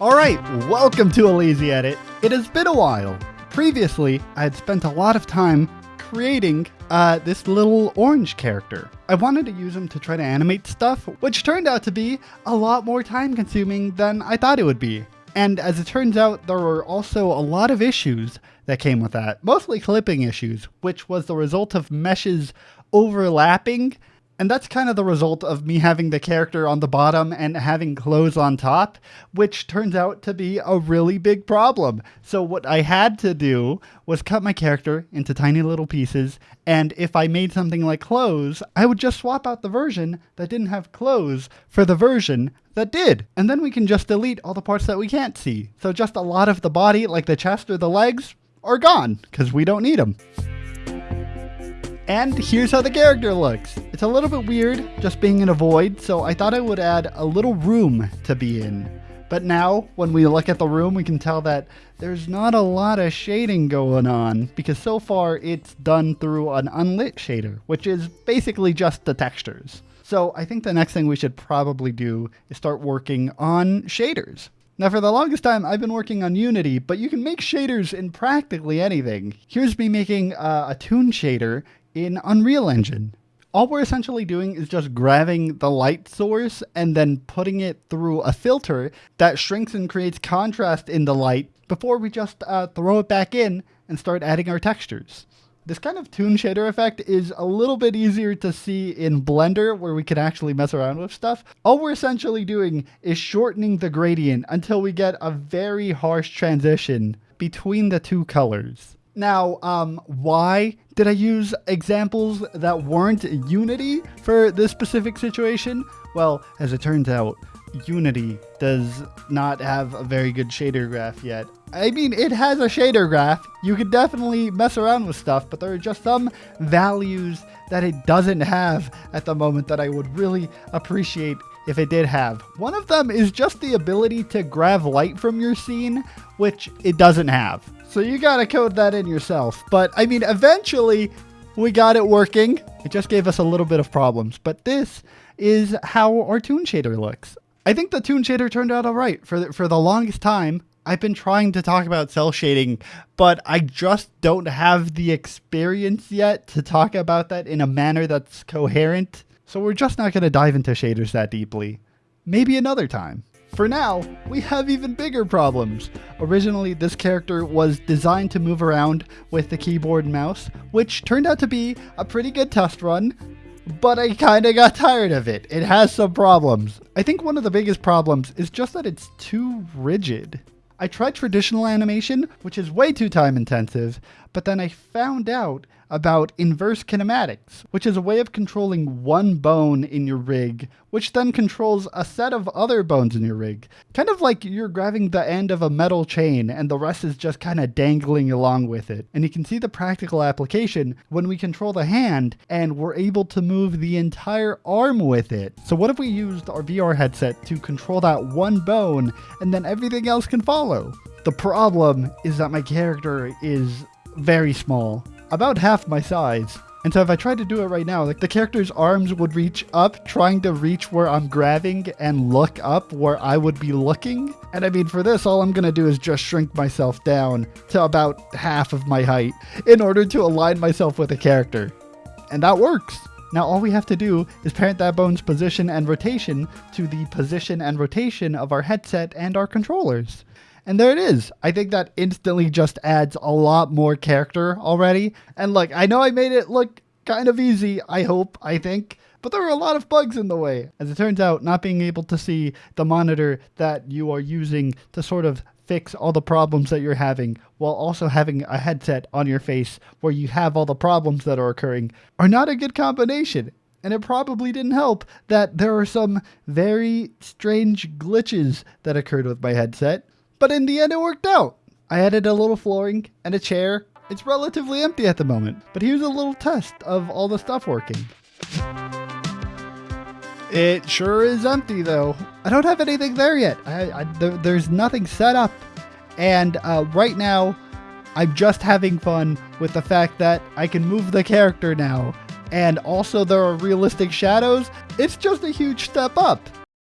Alright, welcome to a lazy edit. It has been a while. Previously, I had spent a lot of time creating uh, this little orange character. I wanted to use him to try to animate stuff, which turned out to be a lot more time consuming than I thought it would be. And as it turns out, there were also a lot of issues that came with that, mostly clipping issues, which was the result of meshes overlapping and that's kind of the result of me having the character on the bottom and having clothes on top, which turns out to be a really big problem. So what I had to do was cut my character into tiny little pieces, and if I made something like clothes, I would just swap out the version that didn't have clothes for the version that did. And then we can just delete all the parts that we can't see. So just a lot of the body, like the chest or the legs, are gone, because we don't need them. And here's how the character looks. It's a little bit weird just being in a void, so I thought I would add a little room to be in. But now, when we look at the room, we can tell that there's not a lot of shading going on, because so far it's done through an unlit shader, which is basically just the textures. So I think the next thing we should probably do is start working on shaders. Now for the longest time I've been working on Unity, but you can make shaders in practically anything. Here's me making uh, a toon shader in Unreal Engine. All we're essentially doing is just grabbing the light source and then putting it through a filter that shrinks and creates contrast in the light before we just uh, throw it back in and start adding our textures. This kind of toon shader effect is a little bit easier to see in Blender where we can actually mess around with stuff. All we're essentially doing is shortening the gradient until we get a very harsh transition between the two colors. Now, um, why did I use examples that weren't Unity for this specific situation? Well, as it turns out, Unity does not have a very good shader graph yet. I mean, it has a shader graph. You could definitely mess around with stuff, but there are just some values that it doesn't have at the moment that I would really appreciate if it did have. One of them is just the ability to grab light from your scene, which it doesn't have. So you gotta code that in yourself. But I mean, eventually we got it working. It just gave us a little bit of problems. But this is how our toon shader looks. I think the toon shader turned out all right. For the, for the longest time, I've been trying to talk about cel shading, but I just don't have the experience yet to talk about that in a manner that's coherent. So we're just not going to dive into shaders that deeply. Maybe another time. For now, we have even bigger problems. Originally, this character was designed to move around with the keyboard and mouse, which turned out to be a pretty good test run, but I kinda got tired of it. It has some problems. I think one of the biggest problems is just that it's too rigid. I tried traditional animation, which is way too time intensive, but then I found out about inverse kinematics, which is a way of controlling one bone in your rig, which then controls a set of other bones in your rig. Kind of like you're grabbing the end of a metal chain and the rest is just kind of dangling along with it. And you can see the practical application when we control the hand and we're able to move the entire arm with it. So what if we used our VR headset to control that one bone and then everything else can follow? The problem is that my character is very small about half my size. And so if I tried to do it right now, like the character's arms would reach up, trying to reach where I'm grabbing and look up where I would be looking. And I mean, for this, all I'm gonna do is just shrink myself down to about half of my height in order to align myself with the character. And that works. Now all we have to do is parent that bone's position and rotation to the position and rotation of our headset and our controllers. And there it is. I think that instantly just adds a lot more character already. And look, I know I made it look kind of easy, I hope, I think. But there are a lot of bugs in the way. As it turns out, not being able to see the monitor that you are using to sort of fix all the problems that you're having while also having a headset on your face where you have all the problems that are occurring are not a good combination. And it probably didn't help that there are some very strange glitches that occurred with my headset. But in the end, it worked out. I added a little flooring and a chair. It's relatively empty at the moment, but here's a little test of all the stuff working. It sure is empty though. I don't have anything there yet. I, I, there, there's nothing set up. And uh, right now, I'm just having fun with the fact that I can move the character now. And also there are realistic shadows. It's just a huge step up.